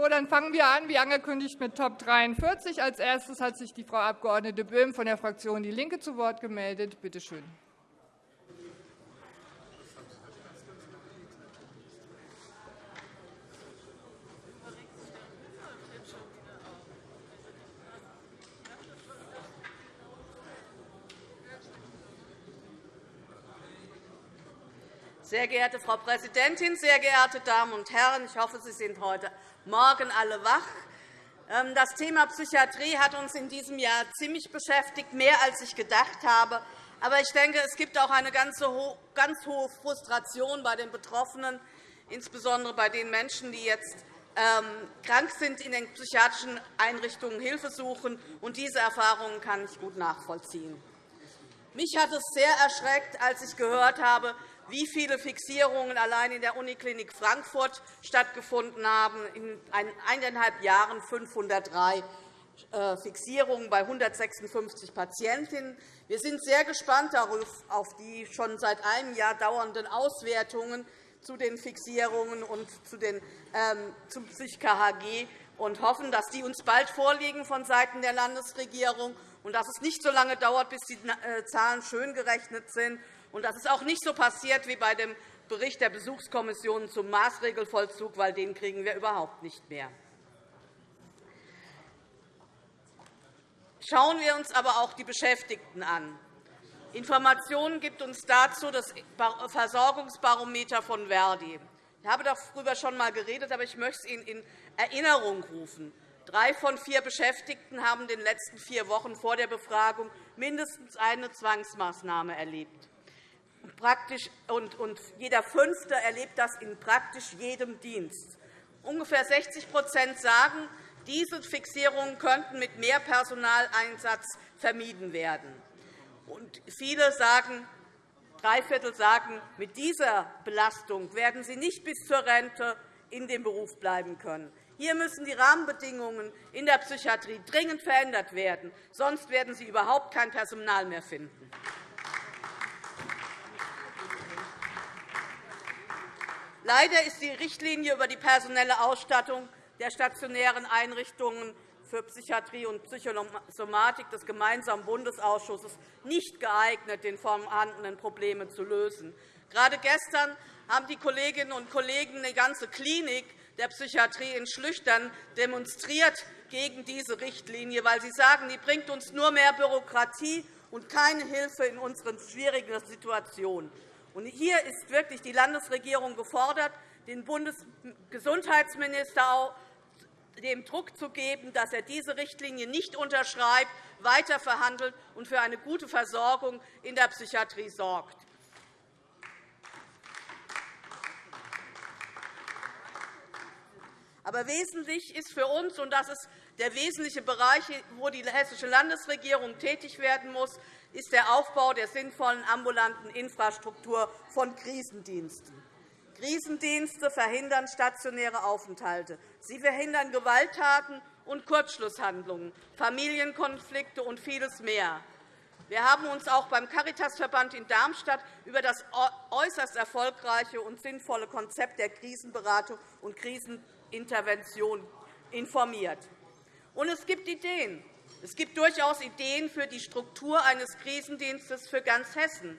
So, dann fangen wir an, wie angekündigt, mit Top 43. Als erstes hat sich die Frau Abg. Böhm von der Fraktion DIE LINKE zu Wort gemeldet. Bitte schön. Sehr geehrte Frau Präsidentin, sehr geehrte Damen und Herren! Ich hoffe, Sie sind heute Morgen alle wach. Ähm, das Thema Psychiatrie hat uns in diesem Jahr ziemlich beschäftigt, mehr als ich gedacht habe. Aber ich denke, es gibt auch eine ganz hohe Frustration bei den Betroffenen, insbesondere bei den Menschen, die jetzt ähm, krank sind, in den psychiatrischen Einrichtungen Hilfe suchen. Und diese Erfahrungen kann ich gut nachvollziehen. Mich hat es sehr erschreckt, als ich gehört habe, wie viele Fixierungen allein in der Uniklinik Frankfurt stattgefunden haben. In eineinhalb Jahren 503 äh, Fixierungen bei 156 Patientinnen. Wir sind sehr gespannt auf die schon seit einem Jahr dauernden Auswertungen zu den Fixierungen und zu den, ähm, zum PsychKHG und hoffen, dass die uns bald vorliegen von Seiten der Landesregierung und dass es nicht so lange dauert, bis die äh, Zahlen schön gerechnet sind und dass es auch nicht so passiert wie bei dem Bericht der Besuchskommission zum Maßregelvollzug, weil den kriegen wir überhaupt nicht mehr. Schauen wir uns aber auch die Beschäftigten an. Informationen gibt uns dazu das Versorgungsbarometer von Verdi. Ich habe darüber schon einmal geredet, aber ich möchte es Ihnen in Erinnerung rufen. Drei von vier Beschäftigten haben in den letzten vier Wochen vor der Befragung mindestens eine Zwangsmaßnahme erlebt praktisch, und, und jeder Fünfte erlebt das in praktisch jedem Dienst. Ungefähr 60% sagen, diese Fixierungen könnten mit mehr Personaleinsatz vermieden werden. Und viele sagen, drei Viertel sagen, mit dieser Belastung werden sie nicht bis zur Rente in dem Beruf bleiben können. Hier müssen die Rahmenbedingungen in der Psychiatrie dringend verändert werden. Sonst werden Sie überhaupt kein Personal mehr finden. Leider ist die Richtlinie über die personelle Ausstattung der stationären Einrichtungen für Psychiatrie und Psychosomatik des gemeinsamen Bundesausschusses nicht geeignet, den vorhandenen Probleme zu lösen. Gerade gestern haben die Kolleginnen und Kollegen eine ganze Klinik der Psychiatrie in Schlüchtern demonstriert gegen diese Richtlinie, weil sie sagen, die bringt uns nur mehr Bürokratie und keine Hilfe in unseren schwierigen Situationen. Hier ist wirklich die Landesregierung gefordert, den Bundesgesundheitsminister dem Druck zu geben, dass er diese Richtlinie nicht unterschreibt, weiter verhandelt und für eine gute Versorgung in der Psychiatrie sorgt. Aber wesentlich ist für uns, und das ist der wesentliche Bereich, wo die Hessische Landesregierung tätig werden muss, ist der Aufbau der sinnvollen ambulanten Infrastruktur von Krisendiensten. Krisendienste verhindern stationäre Aufenthalte. Sie verhindern Gewalttaten und Kurzschlusshandlungen, Familienkonflikte und vieles mehr. Wir haben uns auch beim Caritasverband in Darmstadt über das äußerst erfolgreiche und sinnvolle Konzept der Krisenberatung und Krisenintervention informiert. Und es gibt Ideen. Es gibt durchaus Ideen für die Struktur eines Krisendienstes für ganz Hessen.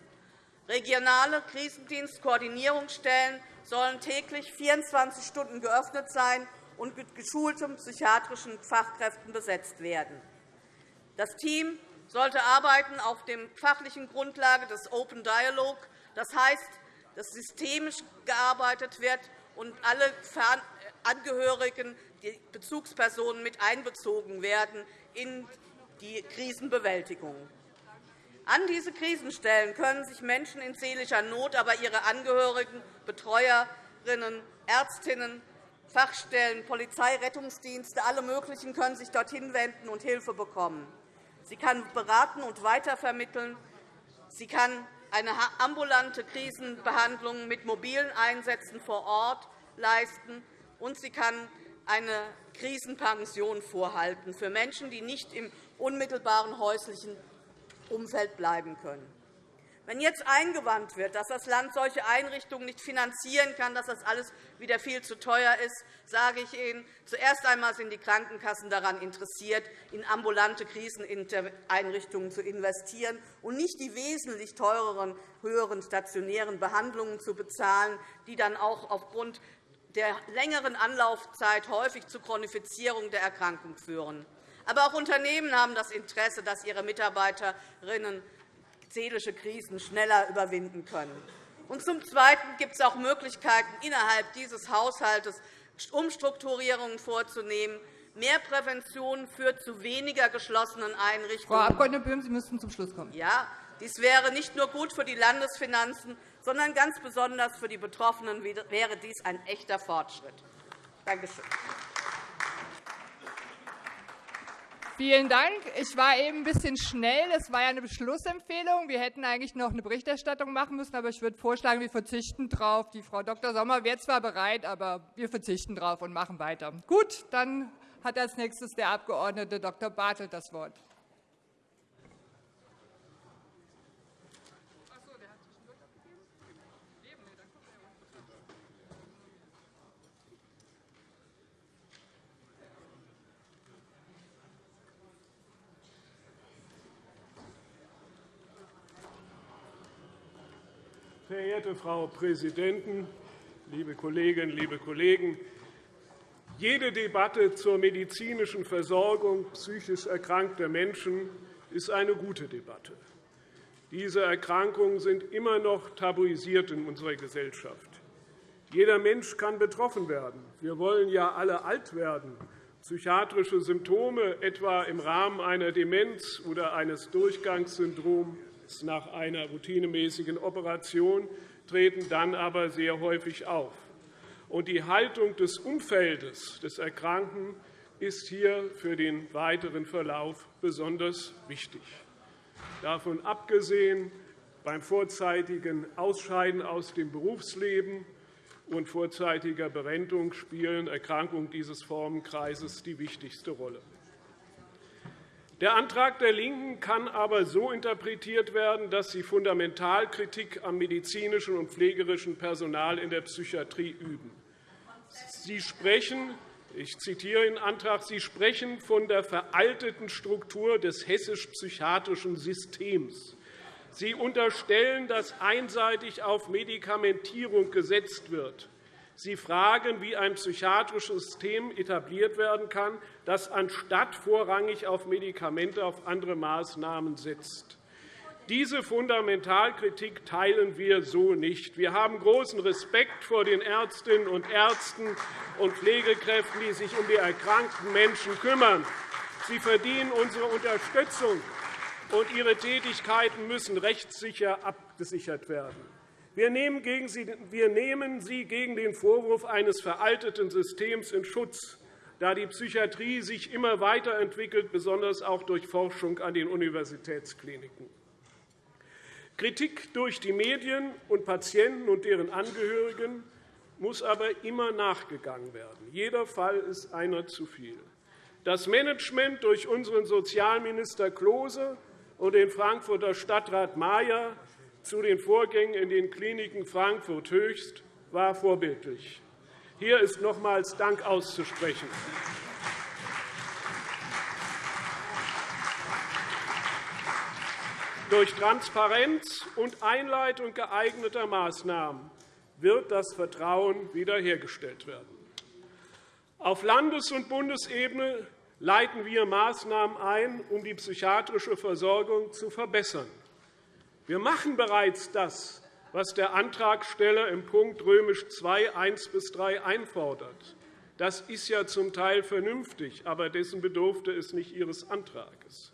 Regionale Krisendienstkoordinierungsstellen sollen täglich 24 Stunden geöffnet sein und mit geschulten psychiatrischen Fachkräften besetzt werden. Das Team sollte arbeiten auf der fachlichen Grundlage des Open Dialogue. Das heißt, dass systemisch gearbeitet wird und alle Angehörigen, die Bezugspersonen mit einbezogen werden in die Krisenbewältigung. An diese Krisenstellen können sich Menschen in seelischer Not, aber ihre Angehörigen, Betreuerinnen, Ärztinnen, Fachstellen, Polizei, Rettungsdienste, alle möglichen können sich dorthin wenden und Hilfe bekommen. Sie kann beraten und weitervermitteln. Sie kann eine ambulante Krisenbehandlung mit mobilen Einsätzen vor Ort leisten, und sie kann eine Krisenpension vorhalten für Menschen, die nicht im unmittelbaren häuslichen Umfeld bleiben können. Wenn jetzt eingewandt wird, dass das Land solche Einrichtungen nicht finanzieren kann, dass das alles wieder viel zu teuer ist, sage ich Ihnen, zuerst einmal sind die Krankenkassen daran interessiert, in ambulante Kriseneinrichtungen zu investieren und nicht die wesentlich teureren, höheren stationären Behandlungen zu bezahlen, die dann auch aufgrund der längeren Anlaufzeit häufig zu Chronifizierung der Erkrankung führen. Aber auch Unternehmen haben das Interesse, dass ihre Mitarbeiterinnen seelische Krisen schneller überwinden können. Und zum Zweiten gibt es auch Möglichkeiten, innerhalb dieses Haushalts Umstrukturierungen vorzunehmen. Mehr Prävention führt zu weniger geschlossenen Einrichtungen. Frau Abg. Böhm, Sie müssten zum Schluss kommen. Ja, dies wäre nicht nur gut für die Landesfinanzen, sondern ganz besonders für die Betroffenen wäre dies ein echter Fortschritt. Danke schön. Vielen Dank. Ich war eben ein bisschen schnell. Es war ja eine Beschlussempfehlung. Wir hätten eigentlich noch eine Berichterstattung machen müssen, aber ich würde vorschlagen, wir verzichten darauf. Die Frau Dr. Sommer wäre zwar bereit, aber wir verzichten darauf und machen weiter. Gut, dann hat als nächstes der Abg. Dr. Bartelt das Wort. Verehrte Frau Präsidentin, liebe Kolleginnen, liebe Kollegen! Jede Debatte zur medizinischen Versorgung psychisch erkrankter Menschen ist eine gute Debatte. Diese Erkrankungen sind immer noch tabuisiert in unserer Gesellschaft. Jeder Mensch kann betroffen werden. Wir wollen ja alle alt werden. Psychiatrische Symptome, etwa im Rahmen einer Demenz oder eines Durchgangssyndroms, nach einer routinemäßigen Operation, treten dann aber sehr häufig auf. Und die Haltung des Umfeldes des Erkrankten ist hier für den weiteren Verlauf besonders wichtig. Davon abgesehen, beim vorzeitigen Ausscheiden aus dem Berufsleben und vorzeitiger Berentung spielen Erkrankungen dieses Formenkreises die wichtigste Rolle. Der Antrag der LINKEN kann aber so interpretiert werden, dass sie Fundamentalkritik am medizinischen und pflegerischen Personal in der Psychiatrie üben. Sie sprechen ich zitiere den Antrag. Sie sprechen von der veralteten Struktur des hessisch-psychiatrischen Systems. Sie unterstellen, dass einseitig auf Medikamentierung gesetzt wird. Sie fragen, wie ein psychiatrisches System etabliert werden kann, das anstatt vorrangig auf Medikamente auf andere Maßnahmen setzt. Diese Fundamentalkritik teilen wir so nicht. Wir haben großen Respekt vor den Ärztinnen und Ärzten und Pflegekräften, die sich um die erkrankten Menschen kümmern. Sie verdienen unsere Unterstützung, und ihre Tätigkeiten müssen rechtssicher abgesichert werden. Wir nehmen Sie gegen den Vorwurf eines veralteten Systems in Schutz, da die Psychiatrie sich immer weiterentwickelt, besonders auch durch Forschung an den Universitätskliniken. Kritik durch die Medien und Patienten und deren Angehörigen muss aber immer nachgegangen werden. Jeder Fall ist einer zu viel. Das Management durch unseren Sozialminister Klose und den Frankfurter Stadtrat Mayer zu den Vorgängen in den Kliniken Frankfurt Höchst war vorbildlich. Hier ist nochmals Dank auszusprechen. Durch Transparenz und Einleitung geeigneter Maßnahmen wird das Vertrauen wiederhergestellt werden. Auf Landes- und Bundesebene leiten wir Maßnahmen ein, um die psychiatrische Versorgung zu verbessern. Wir machen bereits das, was der Antragsteller im Punkt römisch II 1 bis 3 einfordert. Das ist ja zum Teil vernünftig, aber dessen bedurfte es nicht Ihres Antrags.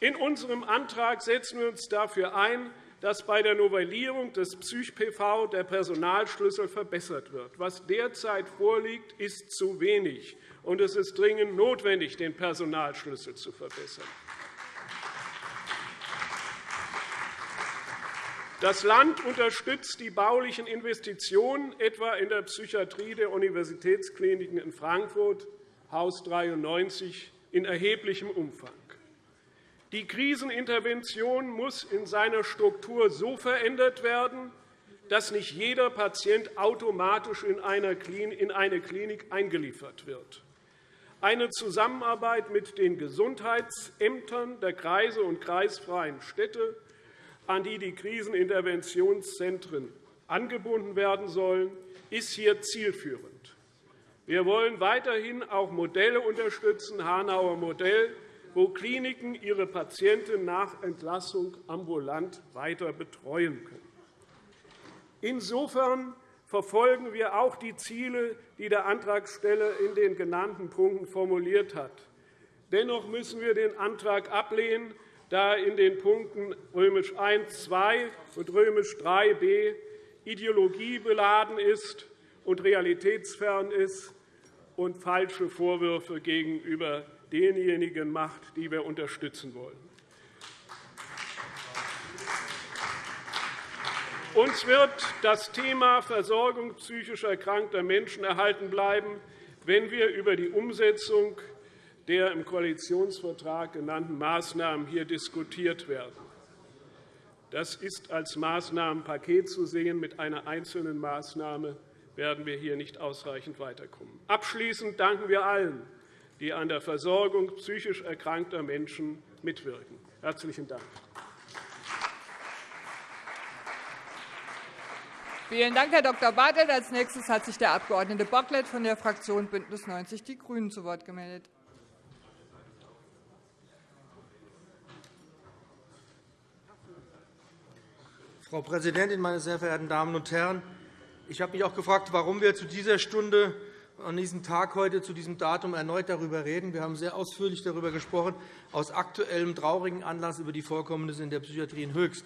In unserem Antrag setzen wir uns dafür ein, dass bei der Novellierung des PsychPV der Personalschlüssel verbessert wird. Was derzeit vorliegt, ist zu wenig, und es ist dringend notwendig, den Personalschlüssel zu verbessern. Das Land unterstützt die baulichen Investitionen, etwa in der Psychiatrie der Universitätskliniken in Frankfurt, Haus 93, in erheblichem Umfang. Die Krisenintervention muss in seiner Struktur so verändert werden, dass nicht jeder Patient automatisch in eine Klinik eingeliefert wird. Eine Zusammenarbeit mit den Gesundheitsämtern der Kreise und kreisfreien Städte, an die die Kriseninterventionszentren angebunden werden sollen, ist hier zielführend. Wir wollen weiterhin auch Modelle unterstützen, Hanauer Modell, wo Kliniken ihre Patienten nach Entlassung ambulant weiter betreuen können. Insofern verfolgen wir auch die Ziele, die der Antragsteller in den genannten Punkten formuliert hat. Dennoch müssen wir den Antrag ablehnen, da in den Punkten römisch I, II und römisch IIIb ideologiebeladen ist und realitätsfern ist und falsche Vorwürfe gegenüber denjenigen macht, die wir unterstützen wollen. Uns wird das Thema Versorgung psychisch erkrankter Menschen erhalten bleiben, wenn wir über die Umsetzung der im Koalitionsvertrag genannten Maßnahmen hier diskutiert werden. Das ist als Maßnahmenpaket zu sehen. Mit einer einzelnen Maßnahme werden wir hier nicht ausreichend weiterkommen. Abschließend danken wir allen, die an der Versorgung psychisch erkrankter Menschen mitwirken. – Herzlichen Dank. Vielen Dank, Herr Dr. Bartelt. Als nächstes hat sich der Abg. Bocklet von der Fraktion BÜNDNIS 90 die GRÜNEN zu Wort gemeldet. Frau Präsidentin, meine sehr verehrten Damen und Herren! Ich habe mich auch gefragt, warum wir zu dieser Stunde an diesem Tag heute zu diesem Datum erneut darüber reden. Wir haben sehr ausführlich darüber gesprochen, aus aktuellem traurigen Anlass über die Vorkommnisse in der Psychiatrie in Höchst.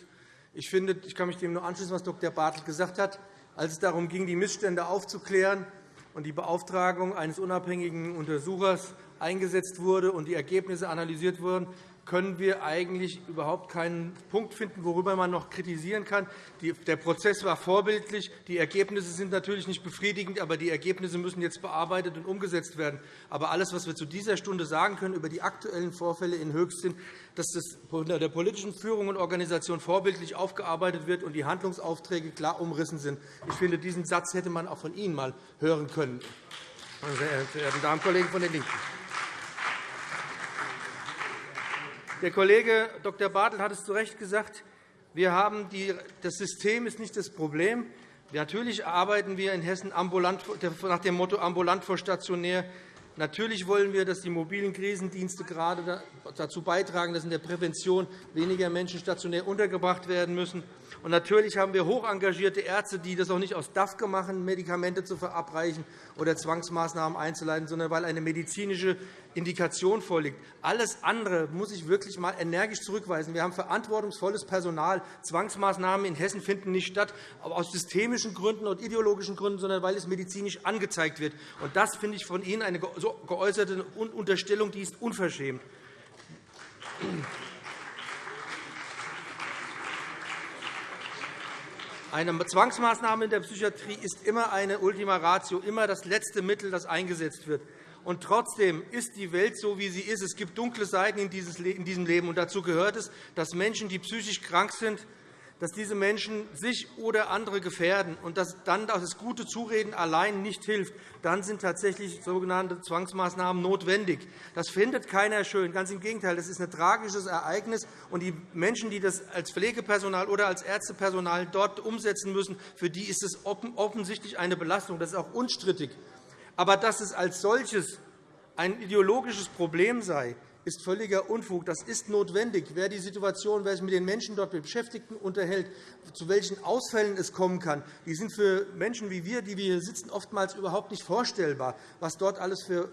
Ich, finde, ich kann mich dem nur anschließen, was Dr. Bartelt gesagt hat. Als es darum ging, die Missstände aufzuklären und die Beauftragung eines unabhängigen Untersuchers eingesetzt wurde und die Ergebnisse analysiert wurden, können wir eigentlich überhaupt keinen Punkt finden, worüber man noch kritisieren kann. Der Prozess war vorbildlich. Die Ergebnisse sind natürlich nicht befriedigend, aber die Ergebnisse müssen jetzt bearbeitet und umgesetzt werden. Aber alles, was wir zu dieser Stunde sagen können über die aktuellen Vorfälle in Höchst sind, dass das unter der politischen Führung und Organisation vorbildlich aufgearbeitet wird und die Handlungsaufträge klar umrissen sind. Ich finde, diesen Satz hätte man auch von Ihnen einmal hören können, meine sehr verehrten Damen und Kollegen von den LINKEN. Der Kollege Dr. Bartelt hat es zu Recht gesagt. Wir haben die, das System ist nicht das Problem. Natürlich arbeiten wir in Hessen nach dem Motto ambulant vor stationär. Natürlich wollen wir, dass die mobilen Krisendienste gerade dazu beitragen, dass in der Prävention weniger Menschen stationär untergebracht werden müssen. Und natürlich haben wir hoch engagierte Ärzte, die das auch nicht aus DAFKE machen, Medikamente zu verabreichen oder Zwangsmaßnahmen einzuleiten, sondern weil eine medizinische Indikation vorliegt. Alles andere muss ich wirklich einmal energisch zurückweisen. Wir haben verantwortungsvolles Personal. Zwangsmaßnahmen in Hessen finden nicht statt, aus systemischen Gründen und ideologischen Gründen, sondern weil es medizinisch angezeigt wird. Und das finde ich von Ihnen eine geäußerte Unterstellung, die ist unverschämt. Eine Zwangsmaßnahme in der Psychiatrie ist immer eine Ultima Ratio, immer das letzte Mittel, das eingesetzt wird. Und trotzdem ist die Welt so, wie sie ist. Es gibt dunkle Seiten in diesem Leben. Und dazu gehört es, dass Menschen, die psychisch krank sind, dass diese Menschen sich oder andere gefährden und dass dann das gute Zureden allein nicht hilft, dann sind tatsächlich sogenannte Zwangsmaßnahmen notwendig. Das findet keiner schön. Ganz im Gegenteil, das ist ein tragisches Ereignis. Und die Menschen, die das als Pflegepersonal oder als Ärztepersonal dort umsetzen müssen, für die ist es offensichtlich eine Belastung. Das ist auch unstrittig. Aber dass es als solches ein ideologisches Problem sei, ist völliger Unfug. Das ist notwendig. Wer die Situation, wer sich mit den Menschen dort Beschäftigten unterhält, zu welchen Ausfällen es kommen kann, die sind für Menschen wie wir, die wir hier sitzen, oftmals überhaupt nicht vorstellbar, was dort alles für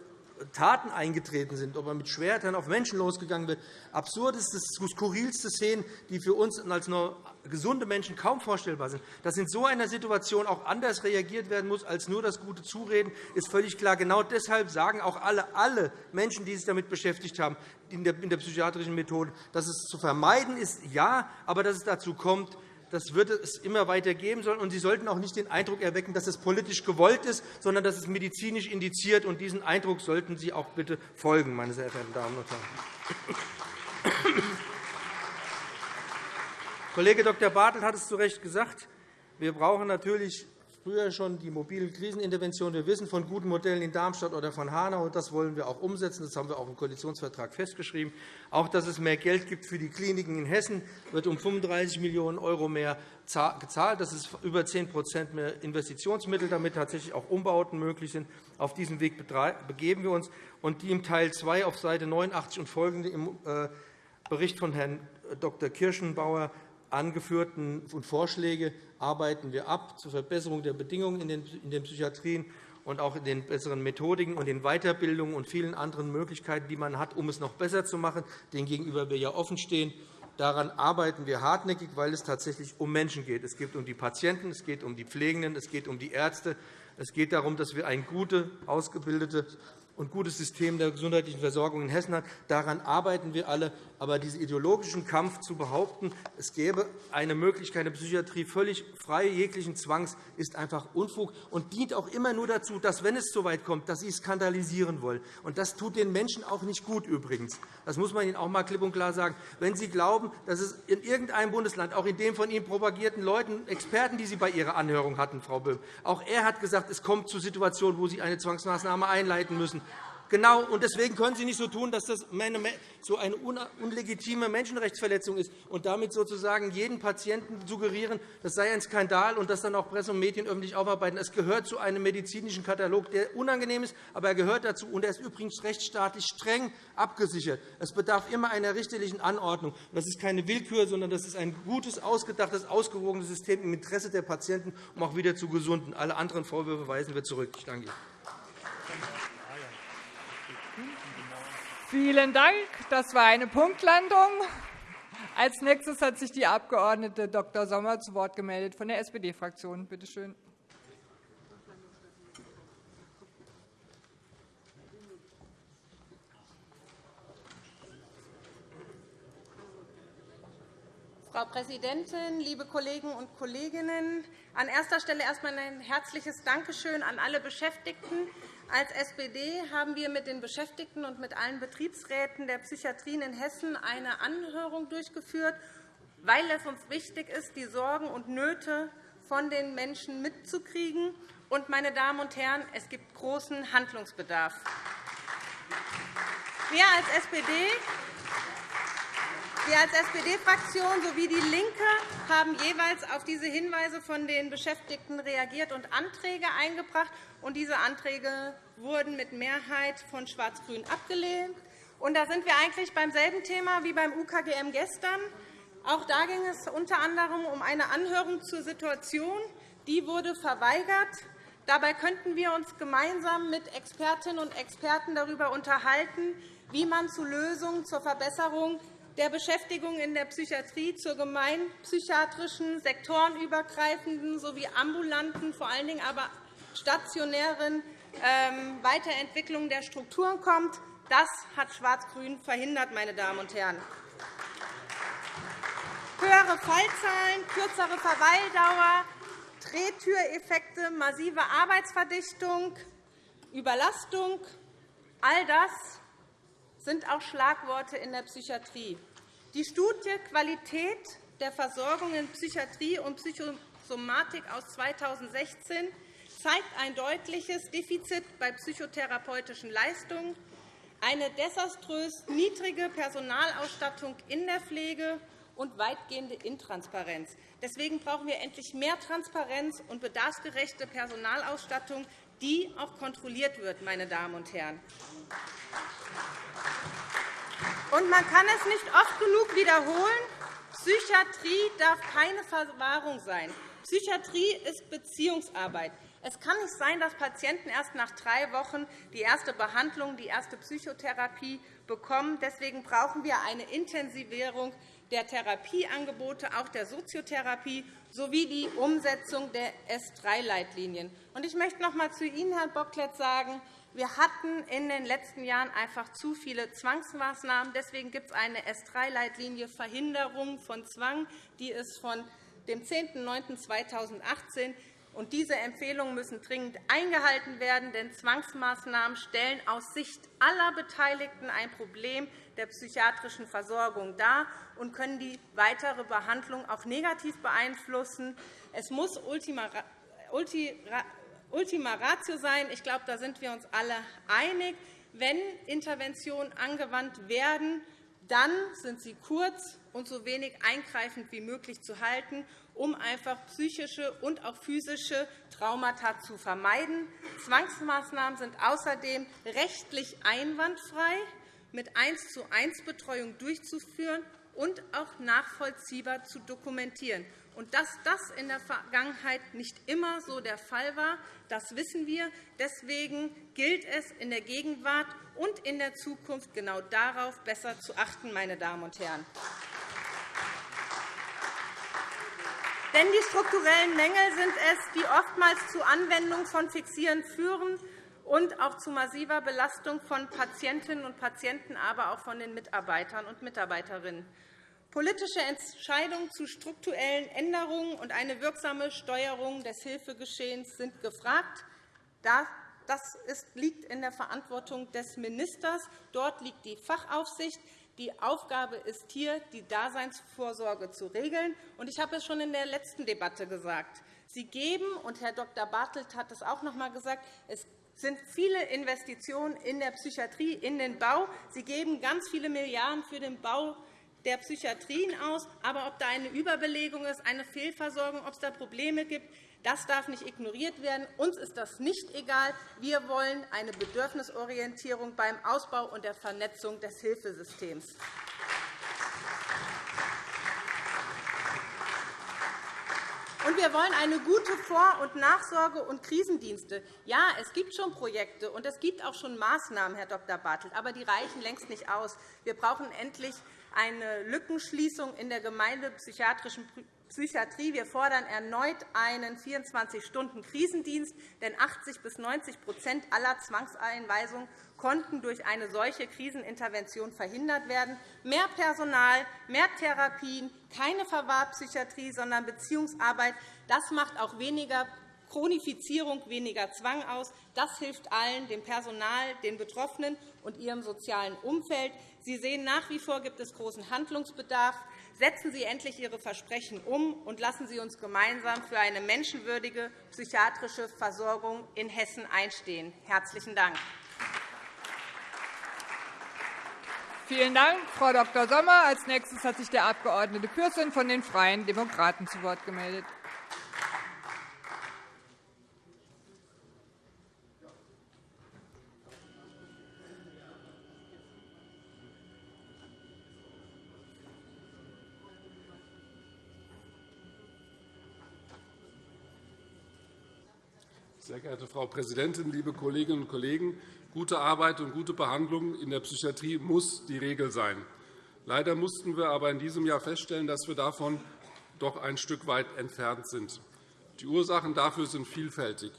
Taten eingetreten sind, ob man mit Schwertern auf Menschen losgegangen wird. Absurdeste, skurrilste Szenen, die für uns als nur gesunde Menschen kaum vorstellbar sind. Dass in so einer Situation auch anders reagiert werden muss als nur das gute Zureden, ist völlig klar. Genau deshalb sagen auch alle, alle Menschen, die sich damit beschäftigt haben, in der, in der psychiatrischen Methode, dass es zu vermeiden ist, ja, aber dass es dazu kommt, das wird es immer weiter geben sollen. Und Sie sollten auch nicht den Eindruck erwecken, dass es politisch gewollt ist, sondern dass es medizinisch indiziert. Und diesen Eindruck sollten Sie auch bitte folgen, meine sehr verehrten Damen und Herren. Kollege Dr. Bartelt hat es zu Recht gesagt. Wir brauchen natürlich früher schon die mobilen Kriseninterventionen. Wir wissen von guten Modellen in Darmstadt oder von Hanau, und das wollen wir auch umsetzen. Das haben wir auch im Koalitionsvertrag festgeschrieben. Auch, dass es mehr Geld gibt für die Kliniken in Hessen, wird um 35 Millionen € mehr gezahlt. Das ist über 10% mehr Investitionsmittel, damit tatsächlich auch Umbauten möglich sind. Auf diesem Weg begeben wir uns. Und die im Teil 2 auf Seite 89 und folgende im äh, Bericht von Herrn Dr. Kirschenbauer angeführten Vorschläge arbeiten wir ab zur Verbesserung der Bedingungen in den Psychiatrien und auch in den besseren Methodiken und den Weiterbildungen und vielen anderen Möglichkeiten, die man hat, um es noch besser zu machen, denen gegenüber wir ja offen stehen. Daran arbeiten wir hartnäckig, weil es tatsächlich um Menschen geht. Es geht um die Patienten, es geht um die Pflegenden, es geht um die Ärzte. Es geht darum, dass wir ein gutes, ausgebildetes und gutes System der gesundheitlichen Versorgung in Hessen hat. Daran arbeiten wir alle. Aber diesen ideologischen Kampf zu behaupten, es gäbe eine Möglichkeit in der Psychiatrie völlig frei jeglichen Zwangs, ist einfach Unfug und dient auch immer nur dazu, dass, wenn es so weit kommt, dass sie skandalisieren wollen. Und das tut den Menschen auch nicht gut übrigens. Das muss man Ihnen auch einmal klipp und klar sagen. Wenn Sie glauben, dass es in irgendeinem Bundesland, auch in dem von Ihnen propagierten Leuten, Experten, die Sie bei Ihrer Anhörung hatten, Frau Böhm, auch er hat gesagt, es kommt zu Situationen, wo Sie eine Zwangsmaßnahme einleiten müssen. Genau, und deswegen können Sie nicht so tun, dass das so eine unlegitime Menschenrechtsverletzung ist und damit sozusagen jeden Patienten suggerieren, das sei ein Skandal und das dann auch Presse und Medien öffentlich aufarbeiten. Es gehört zu einem medizinischen Katalog, der unangenehm ist, aber er gehört dazu, und er ist übrigens rechtsstaatlich streng abgesichert. Es bedarf immer einer richterlichen Anordnung. Das ist keine Willkür, sondern das ist ein gutes, ausgedachtes, ausgewogenes System im Interesse der Patienten, um auch wieder zu gesunden. Alle anderen Vorwürfe weisen wir zurück. Ich danke Ihnen. Vielen Dank. Das war eine Punktlandung. Als nächstes hat sich die Abg. Dr. Sommer zu Wort gemeldet von der SPD-Fraktion. Bitte schön. Frau Präsidentin, liebe Kollegen und Kolleginnen! An erster Stelle erst einmal ein herzliches Dankeschön an alle Beschäftigten, als SPD haben wir mit den Beschäftigten und mit allen Betriebsräten der Psychiatrien in Hessen eine Anhörung durchgeführt, weil es uns wichtig ist, die Sorgen und Nöte von den Menschen mitzukriegen. Und, meine Damen und Herren, es gibt großen Handlungsbedarf. Wir als SPD wir als SPD-Fraktion sowie DIE LINKE haben jeweils auf diese Hinweise von den Beschäftigten reagiert und Anträge eingebracht. diese Anträge wurden mit Mehrheit von Schwarz-Grün abgelehnt. da sind wir eigentlich beim selben Thema wie beim UKGM gestern. Auch da ging es unter anderem um eine Anhörung zur Situation. Die wurde verweigert. Dabei könnten wir uns gemeinsam mit Expertinnen und Experten darüber unterhalten, wie man zu Lösungen zur Verbesserung der Beschäftigung in der Psychiatrie zur gemeinpsychiatrischen, sektorenübergreifenden sowie ambulanten, vor allen Dingen aber stationären ähm, Weiterentwicklung der Strukturen kommt. Das hat Schwarz-Grün verhindert, meine Damen und Herren. Höhere Fallzahlen, kürzere Verweildauer, Drehtüreffekte, massive Arbeitsverdichtung, Überlastung, all das sind auch Schlagworte in der Psychiatrie. Die Studie Qualität der Versorgung in Psychiatrie und Psychosomatik aus 2016 zeigt ein deutliches Defizit bei psychotherapeutischen Leistungen, eine desaströs niedrige Personalausstattung in der Pflege und weitgehende Intransparenz. Deswegen brauchen wir endlich mehr Transparenz und bedarfsgerechte Personalausstattung, die auch kontrolliert wird. Meine Damen und Herren. Und man kann es nicht oft genug wiederholen. Psychiatrie darf keine Verwahrung sein. Psychiatrie ist Beziehungsarbeit. Es kann nicht sein, dass Patienten erst nach drei Wochen die erste Behandlung, die erste Psychotherapie bekommen. Deswegen brauchen wir eine Intensivierung der Therapieangebote, auch der Soziotherapie, sowie die Umsetzung der S3-Leitlinien. Ich möchte noch einmal zu Ihnen, Herr Bocklet, sagen, wir hatten in den letzten Jahren einfach zu viele Zwangsmaßnahmen. Deswegen gibt es eine S3-Leitlinie Verhinderung von Zwang, die ist von dem 10.09.2018 Und diese Empfehlungen müssen dringend eingehalten werden, denn Zwangsmaßnahmen stellen aus Sicht aller Beteiligten ein Problem der psychiatrischen Versorgung dar und können die weitere Behandlung auch negativ beeinflussen. Es muss Ultima Ratio sein. Ich glaube, da sind wir uns alle einig. Wenn Interventionen angewandt werden, dann sind sie kurz und so wenig eingreifend wie möglich zu halten, um einfach psychische und auch physische Traumata zu vermeiden. Zwangsmaßnahmen sind außerdem rechtlich einwandfrei mit 1 zu 1 Betreuung durchzuführen und auch nachvollziehbar zu dokumentieren. Und dass das in der Vergangenheit nicht immer so der Fall war, das wissen wir. Deswegen gilt es in der Gegenwart und in der Zukunft genau darauf besser zu achten. Meine Damen und Herren. Denn die strukturellen Mängel sind es, die oftmals zur Anwendung von Fixieren führen und auch zu massiver Belastung von Patientinnen und Patienten, aber auch von den Mitarbeitern und Mitarbeiterinnen. Politische Entscheidungen zu strukturellen Änderungen und eine wirksame Steuerung des Hilfegeschehens sind gefragt. Das liegt in der Verantwortung des Ministers. Dort liegt die Fachaufsicht. Die Aufgabe ist hier, die Daseinsvorsorge zu regeln. Ich habe es schon in der letzten Debatte gesagt. Sie geben, und Herr Dr. Bartelt hat es auch noch einmal gesagt, es sind viele Investitionen in der Psychiatrie, in den Bau. Sie geben ganz viele Milliarden für den Bau der Psychiatrien aus. Aber ob da eine Überbelegung ist, eine Fehlversorgung, ob es da Probleme gibt, das darf nicht ignoriert werden. Uns ist das nicht egal. Wir wollen eine Bedürfnisorientierung beim Ausbau und der Vernetzung des Hilfesystems. Und wir wollen eine gute Vor- und Nachsorge und Krisendienste. Ja, es gibt schon Projekte und es gibt auch schon Maßnahmen, Herr Dr. Bartelt, aber die reichen längst nicht aus. Wir brauchen endlich eine Lückenschließung in der gemeindepsychiatrischen Psychiatrie. Wir fordern erneut einen 24-Stunden-Krisendienst, denn 80 bis 90% aller Zwangseinweisungen konnten durch eine solche Krisenintervention verhindert werden. Mehr Personal, mehr Therapien, keine Verwahrpsychiatrie, sondern Beziehungsarbeit. Das macht auch weniger Chronifizierung, weniger Zwang aus. Das hilft allen, dem Personal, den Betroffenen und ihrem sozialen Umfeld. Sie sehen, nach wie vor gibt es großen Handlungsbedarf. Setzen Sie endlich Ihre Versprechen um und lassen Sie uns gemeinsam für eine menschenwürdige psychiatrische Versorgung in Hessen einstehen. – Herzlichen Dank. Vielen Dank, Frau Dr. Sommer. Als nächstes hat sich der Abg. Pürsün von den Freien Demokraten zu Wort gemeldet. Sehr geehrte Frau Präsidentin, liebe Kolleginnen und Kollegen! Gute Arbeit und gute Behandlung in der Psychiatrie muss die Regel sein. Leider mussten wir aber in diesem Jahr feststellen, dass wir davon doch ein Stück weit entfernt sind. Die Ursachen dafür sind vielfältig.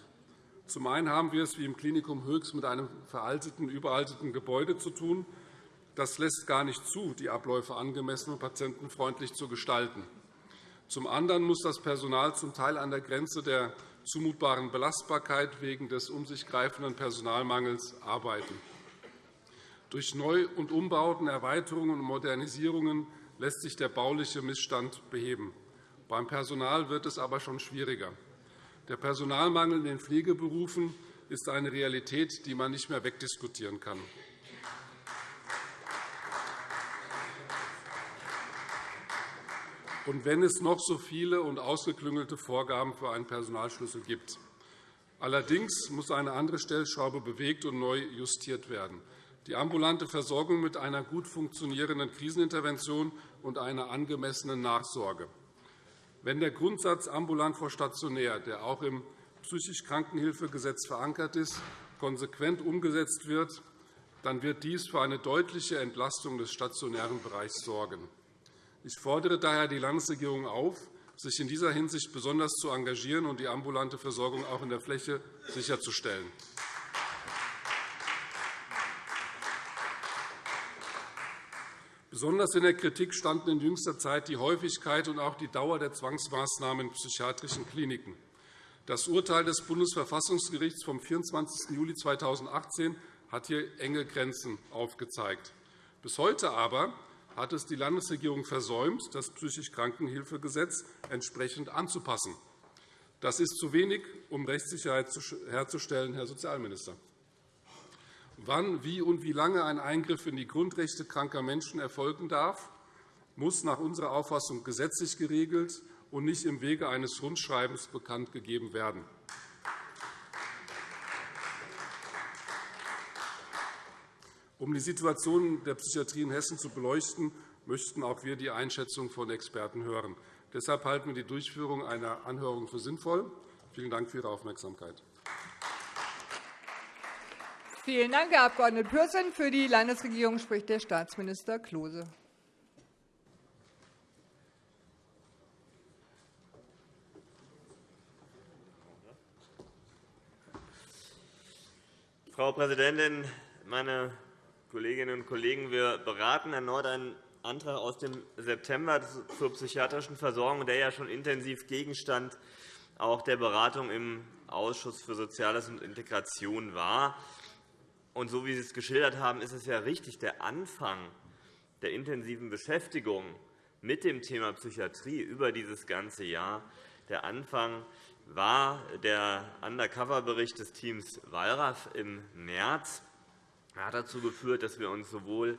Zum einen haben wir es wie im Klinikum Höchst mit einem veralteten, überalteten Gebäude zu tun. Das lässt gar nicht zu, die Abläufe angemessen und patientenfreundlich zu gestalten. Zum anderen muss das Personal zum Teil an der Grenze der zumutbaren Belastbarkeit wegen des um sich greifenden Personalmangels arbeiten. Durch Neu- und Umbauten, Erweiterungen und Modernisierungen lässt sich der bauliche Missstand beheben. Beim Personal wird es aber schon schwieriger. Der Personalmangel in den Pflegeberufen ist eine Realität, die man nicht mehr wegdiskutieren kann. Und wenn es noch so viele und ausgeklüngelte Vorgaben für einen Personalschlüssel gibt. Allerdings muss eine andere Stellschraube bewegt und neu justiert werden. Die ambulante Versorgung mit einer gut funktionierenden Krisenintervention und einer angemessenen Nachsorge. Wenn der Grundsatz ambulant vor stationär, der auch im psychisch Krankenhilfegesetz verankert ist, konsequent umgesetzt wird, dann wird dies für eine deutliche Entlastung des stationären Bereichs sorgen. Ich fordere daher die Landesregierung auf, sich in dieser Hinsicht besonders zu engagieren und die ambulante Versorgung auch in der Fläche sicherzustellen. Besonders in der Kritik standen in jüngster Zeit die Häufigkeit und auch die Dauer der Zwangsmaßnahmen in psychiatrischen Kliniken. Das Urteil des Bundesverfassungsgerichts vom 24. Juli 2018 hat hier enge Grenzen aufgezeigt. Bis heute aber hat es die Landesregierung versäumt, das psychisch Krankenhilfegesetz entsprechend anzupassen. Das ist zu wenig, um Rechtssicherheit herzustellen, Herr Sozialminister. Wann, wie und wie lange ein Eingriff in die Grundrechte kranker Menschen erfolgen darf, muss nach unserer Auffassung gesetzlich geregelt und nicht im Wege eines Rundschreibens bekannt gegeben werden. Um die Situation der Psychiatrie in Hessen zu beleuchten, möchten auch wir die Einschätzung von Experten hören. Deshalb halten wir die Durchführung einer Anhörung für sinnvoll. Vielen Dank für Ihre Aufmerksamkeit. Vielen Dank, Herr Abg. Pürsün. Für die Landesregierung spricht der Staatsminister Klose. Frau Präsidentin, meine Kolleginnen und Kollegen! Wir beraten erneut einen Antrag aus dem September zur psychiatrischen Versorgung, der ja schon intensiv Gegenstand auch der Beratung im Ausschuss für Soziales und Integration war. Und so wie Sie es geschildert haben, ist es ja richtig, der Anfang der intensiven Beschäftigung mit dem Thema Psychiatrie über dieses ganze Jahr, der Anfang war der Undercover-Bericht des Teams Wallraff im März. Hat dazu geführt, dass wir uns sowohl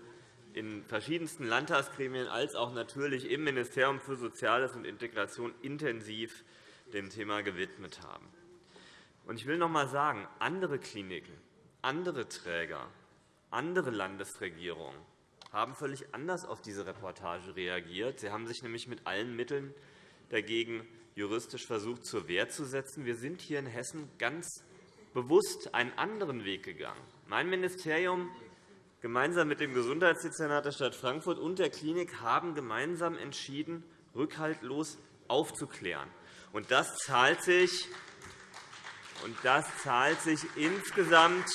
in verschiedensten Landtagsgremien als auch natürlich im Ministerium für Soziales und Integration intensiv dem Thema gewidmet haben. Ich will noch einmal sagen, andere Kliniken, andere Träger, andere Landesregierungen haben völlig anders auf diese Reportage reagiert. Sie haben sich nämlich mit allen Mitteln dagegen juristisch versucht, zur Wehr zu setzen. Wir sind hier in Hessen ganz bewusst einen anderen Weg gegangen. Mein Ministerium gemeinsam mit dem Gesundheitsdezernat der Stadt Frankfurt und der Klinik haben gemeinsam entschieden, rückhaltlos aufzuklären. Und das zahlt sich, und das zahlt sich insgesamt,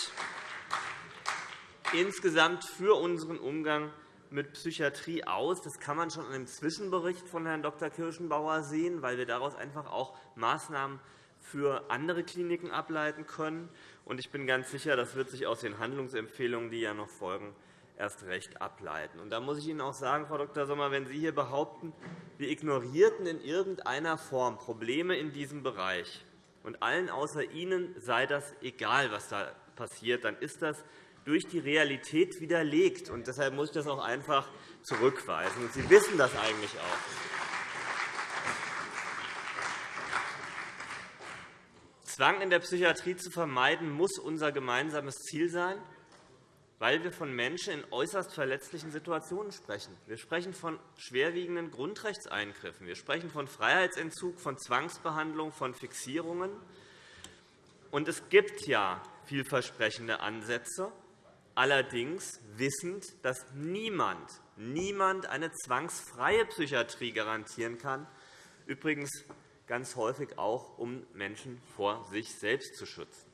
insgesamt für unseren Umgang mit Psychiatrie aus. Das kann man schon an dem Zwischenbericht von Herrn Dr. Kirschenbauer sehen, weil wir daraus einfach auch Maßnahmen für andere Kliniken ableiten können. Ich bin ganz sicher, das wird sich aus den Handlungsempfehlungen, die ja noch folgen, erst recht ableiten. da muss ich Ihnen auch sagen, Frau Dr. Sommer, wenn Sie hier behaupten, wir ignorierten in irgendeiner Form Probleme in diesem Bereich und allen außer Ihnen sei das egal, was da passiert, dann ist das durch die Realität widerlegt. Und deshalb muss ich das auch einfach zurückweisen. Und Sie wissen das eigentlich auch. Zwang in der Psychiatrie zu vermeiden, muss unser gemeinsames Ziel sein, weil wir von Menschen in äußerst verletzlichen Situationen sprechen. Wir sprechen von schwerwiegenden Grundrechtseingriffen. Wir sprechen von Freiheitsentzug, von Zwangsbehandlung, von Fixierungen. Und es gibt ja vielversprechende Ansätze allerdings wissend, dass niemand, niemand eine zwangsfreie Psychiatrie garantieren kann, übrigens ganz häufig auch, um Menschen vor sich selbst zu schützen.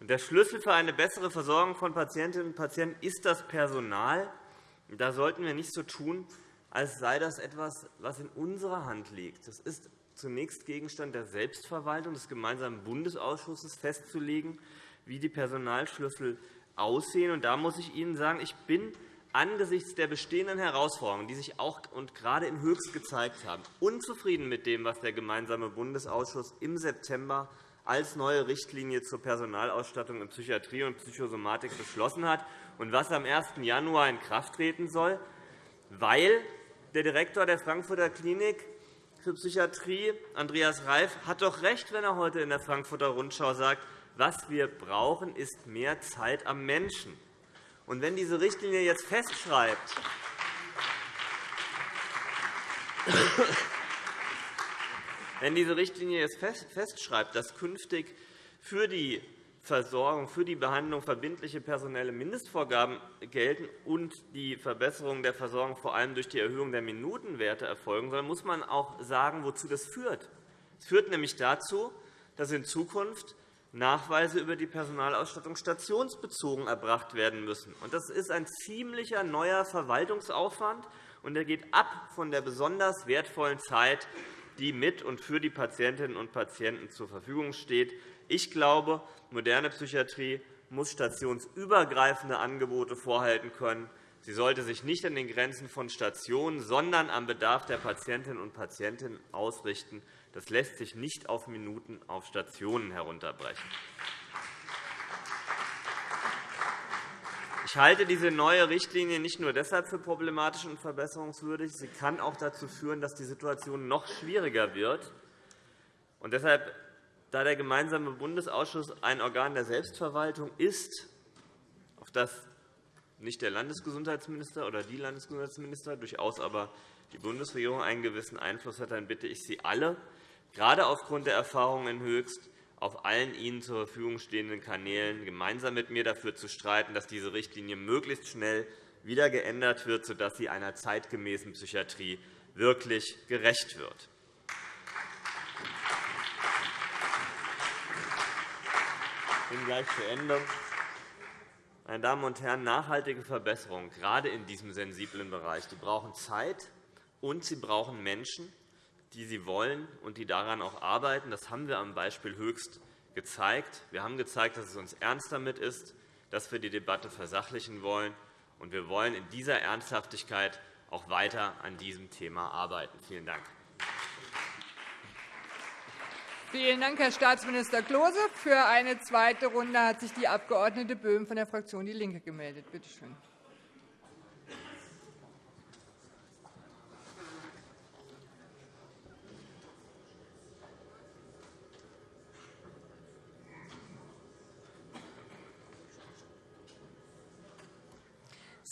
Der Schlüssel für eine bessere Versorgung von Patientinnen und Patienten ist das Personal. Da sollten wir nicht so tun, als sei das etwas, was in unserer Hand liegt. Das ist zunächst Gegenstand der Selbstverwaltung des gemeinsamen Bundesausschusses festzulegen, wie die Personalschlüssel aussehen. Da muss ich Ihnen sagen, ich bin angesichts der bestehenden Herausforderungen, die sich auch und gerade in Höchst gezeigt haben, unzufrieden mit dem, was der gemeinsame Bundesausschuss im September als neue Richtlinie zur Personalausstattung in Psychiatrie und Psychosomatik beschlossen hat und was am 1. Januar in Kraft treten soll, weil der Direktor der Frankfurter Klinik für Psychiatrie, Andreas Reif, hat doch recht, wenn er heute in der Frankfurter Rundschau sagt, was wir brauchen, ist mehr Zeit am Menschen. Und wenn diese Richtlinie jetzt festschreibt, wenn diese Richtlinie jetzt festschreibt, dass künftig für die Versorgung, für die Behandlung verbindliche personelle Mindestvorgaben gelten und die Verbesserung der Versorgung vor allem durch die Erhöhung der Minutenwerte erfolgen soll, muss man auch sagen, wozu das führt. Es führt nämlich dazu, dass in Zukunft Nachweise über die Personalausstattung stationsbezogen erbracht werden müssen. Das ist ein ziemlicher neuer Verwaltungsaufwand, und er geht ab von der besonders wertvollen Zeit die mit und für die Patientinnen und Patienten zur Verfügung steht. Ich glaube, moderne Psychiatrie muss stationsübergreifende Angebote vorhalten können. Sie sollte sich nicht an den Grenzen von Stationen, sondern am Bedarf der Patientinnen und Patienten ausrichten. Das lässt sich nicht auf Minuten auf Stationen herunterbrechen. Ich halte diese neue Richtlinie nicht nur deshalb für problematisch und verbesserungswürdig. Sie kann auch dazu führen, dass die Situation noch schwieriger wird. Und deshalb, da der Gemeinsame Bundesausschuss ein Organ der Selbstverwaltung ist, auf das nicht der Landesgesundheitsminister oder die Landesgesundheitsminister, durchaus aber die Bundesregierung einen gewissen Einfluss hat, dann bitte ich Sie alle, gerade aufgrund der Erfahrungen in Höchst, auf allen Ihnen zur Verfügung stehenden Kanälen gemeinsam mit mir dafür zu streiten, dass diese Richtlinie möglichst schnell wieder geändert wird, sodass sie einer zeitgemäßen Psychiatrie wirklich gerecht wird. Ich bin gleich zu Ende. Meine Damen und Herren, nachhaltige Verbesserungen, gerade in diesem sensiblen Bereich, die brauchen Zeit und sie brauchen Menschen, die sie wollen und die daran auch arbeiten. Das haben wir am Beispiel Höchst gezeigt. Wir haben gezeigt, dass es uns ernst damit ist, dass wir die Debatte versachlichen wollen. Und wir wollen in dieser Ernsthaftigkeit auch weiter an diesem Thema arbeiten. Vielen Dank. Vielen Dank, Herr Staatsminister Klose. Für eine zweite Runde hat sich die Abg. Böhm von der Fraktion DIE LINKE gemeldet. Bitte schön.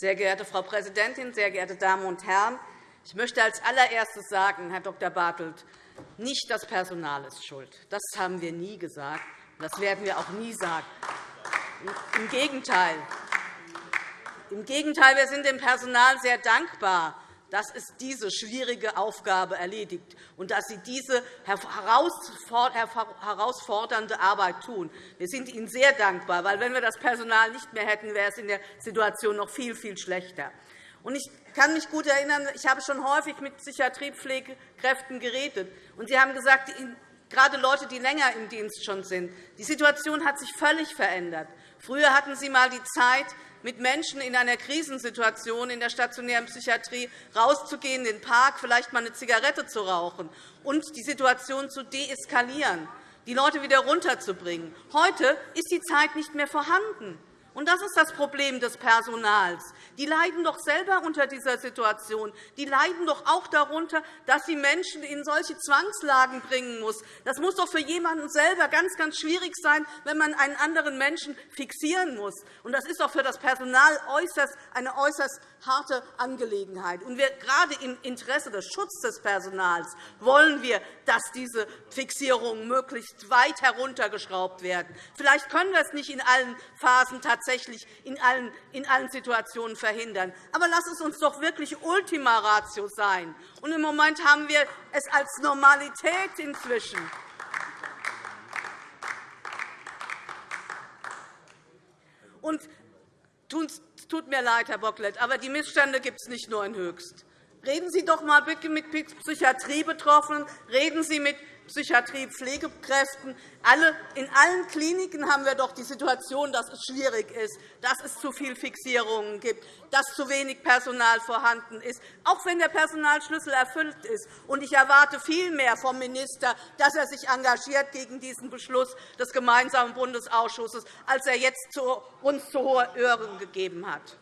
Sehr geehrte Frau Präsidentin, sehr geehrte Damen und Herren! Ich möchte als allererstes sagen, Herr Dr. Bartelt, nicht das Personal ist schuld. Das haben wir nie gesagt. Das werden wir auch nie sagen. Im Gegenteil. Im Gegenteil, wir sind dem Personal sehr dankbar, dass es diese schwierige Aufgabe erledigt und dass Sie diese herausfordernde Arbeit tun. Wir sind Ihnen sehr dankbar, weil wenn wir das Personal nicht mehr hätten, wäre es in der Situation noch viel, viel schlechter. Ich kann mich gut erinnern, ich habe schon häufig mit Psychiatriepflegekräften geredet. und Sie haben gesagt, gerade Leute, die länger im Dienst schon sind, die Situation hat sich völlig verändert. Früher hatten Sie einmal die Zeit, mit Menschen in einer Krisensituation in der stationären Psychiatrie rauszugehen, in den Park, vielleicht einmal eine Zigarette zu rauchen und die Situation zu deeskalieren, die Leute wieder runterzubringen. Heute ist die Zeit nicht mehr vorhanden. Und das ist das Problem des Personals. Die leiden doch selber unter dieser Situation. Die leiden doch auch darunter, dass sie Menschen in solche Zwangslagen bringen muss. Das muss doch für jemanden selber ganz, ganz schwierig sein, wenn man einen anderen Menschen fixieren muss. Und das ist doch für das Personal äußerst, eine äußerst harte Angelegenheit. Und wir, gerade im Interesse des Schutzes des Personals wollen wir, dass diese Fixierungen möglichst weit heruntergeschraubt werden. Vielleicht können wir es nicht in allen Phasen tatsächlich in allen, in allen Situationen verhindern. Aber lass es uns doch wirklich Ultima Ratio sein. Und Im Moment haben wir es als Normalität inzwischen. Und es tut mir leid, Herr Bocklet, aber die Missstände gibt es nicht nur in Höchst. Reden Sie doch einmal bitte mit Psychiatriebetroffenen, reden Sie mit Psychiatrie-Pflegekräften. In allen Kliniken haben wir doch die Situation, dass es schwierig ist, dass es zu viele Fixierungen gibt, dass zu wenig Personal vorhanden ist, auch wenn der Personalschlüssel erfüllt ist. Ich erwarte viel mehr vom Minister, dass er sich engagiert gegen diesen Beschluss des gemeinsamen Bundesausschusses, als er jetzt uns zu hohe Ohren gegeben hat.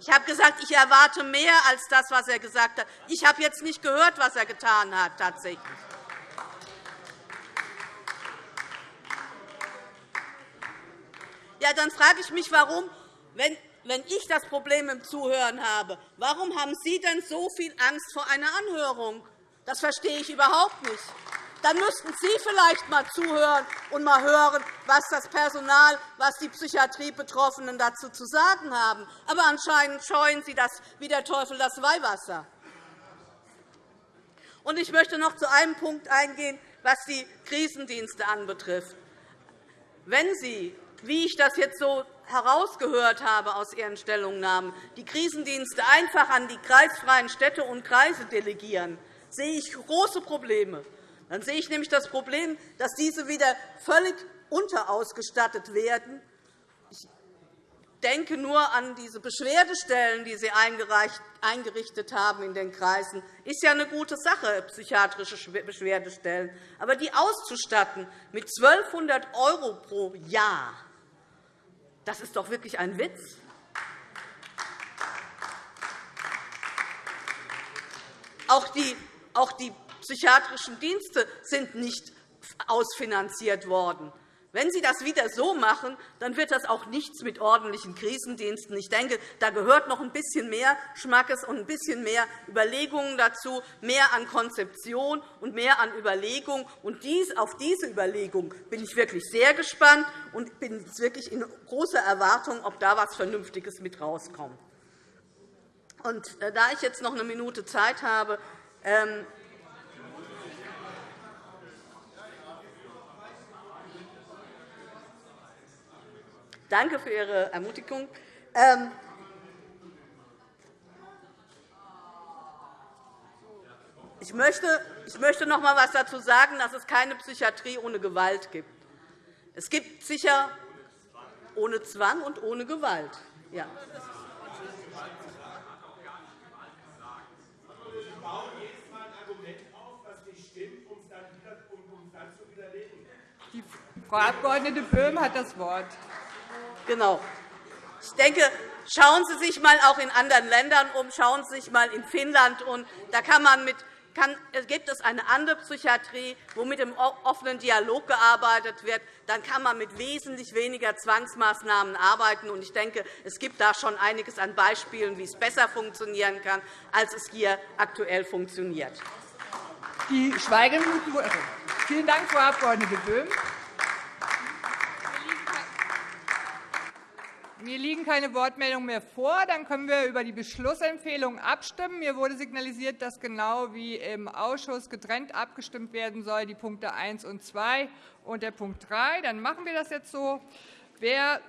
Ich habe gesagt, ich erwarte mehr als das, was er gesagt hat. Ich habe jetzt nicht gehört, was er getan hat, tatsächlich. Ja, dann frage ich mich, warum, wenn wenn ich das Problem im Zuhören habe, warum haben Sie denn so viel Angst vor einer Anhörung? Das verstehe ich überhaupt nicht dann müssten Sie vielleicht einmal zuhören und einmal hören, was das Personal, was die Psychiatriebetroffenen dazu zu sagen haben. Aber anscheinend scheuen Sie das wie der Teufel das Weihwasser. Ich möchte noch zu einem Punkt eingehen, was die Krisendienste anbetrifft. Wenn Sie wie ich das jetzt so herausgehört habe aus Ihren Stellungnahmen, die Krisendienste einfach an die kreisfreien Städte und Kreise delegieren, sehe ich große Probleme. Dann sehe ich nämlich das Problem, dass diese wieder völlig unterausgestattet werden. Ich denke nur an diese Beschwerdestellen, die Sie eingerichtet haben in den Kreisen. Das ist ja eine gute Sache, psychiatrische Beschwerdestellen. Aber die auszustatten mit 1.200 € pro Jahr, das ist doch wirklich ein Witz. Auch die, psychiatrischen Dienste sind nicht ausfinanziert worden. Wenn Sie das wieder so machen, dann wird das auch nichts mit ordentlichen Krisendiensten. Ich denke, da gehört noch ein bisschen mehr Schmackes und ein bisschen mehr Überlegungen dazu, mehr an Konzeption und mehr an Überlegung. Und dies, auf diese Überlegung bin ich wirklich sehr gespannt und bin wirklich in großer Erwartung, ob da etwas Vernünftiges mit rauskommt. Und, äh, da ich jetzt noch eine Minute Zeit habe, Danke für Ihre Ermutigung. Ähm, ich möchte, ich möchte noch einmal etwas dazu sagen, dass es keine Psychiatrie ohne Gewalt gibt. Es gibt sicher ohne Zwang und ohne Gewalt. Ja. Die Frau Abg. Böhm hat das Wort. Genau. Ich denke, schauen Sie sich einmal auch in anderen Ländern um. Schauen Sie sich einmal in Finnland um. Da kann man mit kann, gibt es eine andere Psychiatrie, wo mit dem offenen Dialog gearbeitet wird, dann kann man mit wesentlich weniger Zwangsmaßnahmen arbeiten. Ich denke, es gibt da schon einiges an Beispielen, wie es besser funktionieren kann, als es hier aktuell funktioniert. Die Schweigeminuten. Vielen Dank, Frau Abg. Böhm. Mir liegen keine Wortmeldungen mehr vor. Dann können wir über die Beschlussempfehlung abstimmen. Mir wurde signalisiert, dass genau wie im Ausschuss getrennt abgestimmt werden soll, die Punkte 1 und 2 und der Punkt 3. Dann machen wir das jetzt so. Wer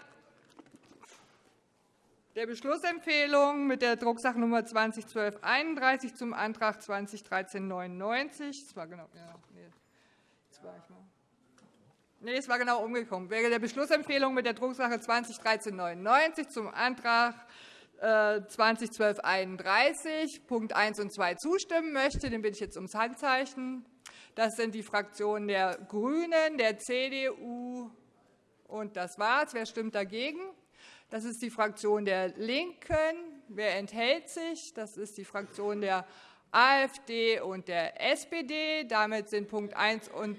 der Beschlussempfehlung mit der Drucksache-Nummer 201231 zum Antrag 2013-99, das war genau, ja, nee. Nee, es war genau umgekommen. Wer der Beschlussempfehlung mit der Drucksache 2013-99 zum Antrag 2012-31 äh, Punkt 1 und 2 zustimmen möchte, den bitte ich jetzt ums Handzeichen. Das sind die Fraktionen der GRÜNEN, der CDU und das war's. Wer stimmt dagegen? Das ist die Fraktion der LINKEN. Wer enthält sich? Das ist die Fraktion der AfD und der SPD. Damit sind Punkt 1 und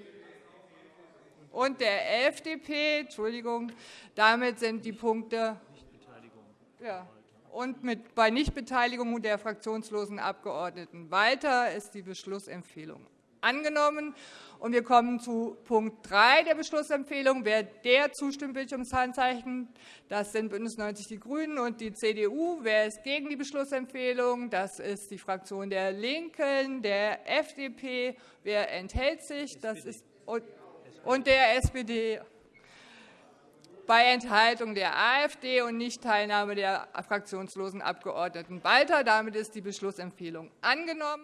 und der FDP. Entschuldigung. Damit sind die Punkte ja, und mit, bei Nichtbeteiligung der fraktionslosen Abgeordneten weiter ist die Beschlussempfehlung angenommen. Und wir kommen zu Punkt 3 der Beschlussempfehlung. Wer der zustimmt, bitte ums Handzeichen. Das sind BÜNDNIS 90 die GRÜNEN und die CDU. Wer ist gegen die Beschlussempfehlung? Das ist die Fraktion der LINKEN, der FDP. Wer enthält sich? Das ist und der SPD bei Enthaltung der AfD und Nichtteilnahme der fraktionslosen Abgeordneten weiter. Damit ist die Beschlussempfehlung angenommen.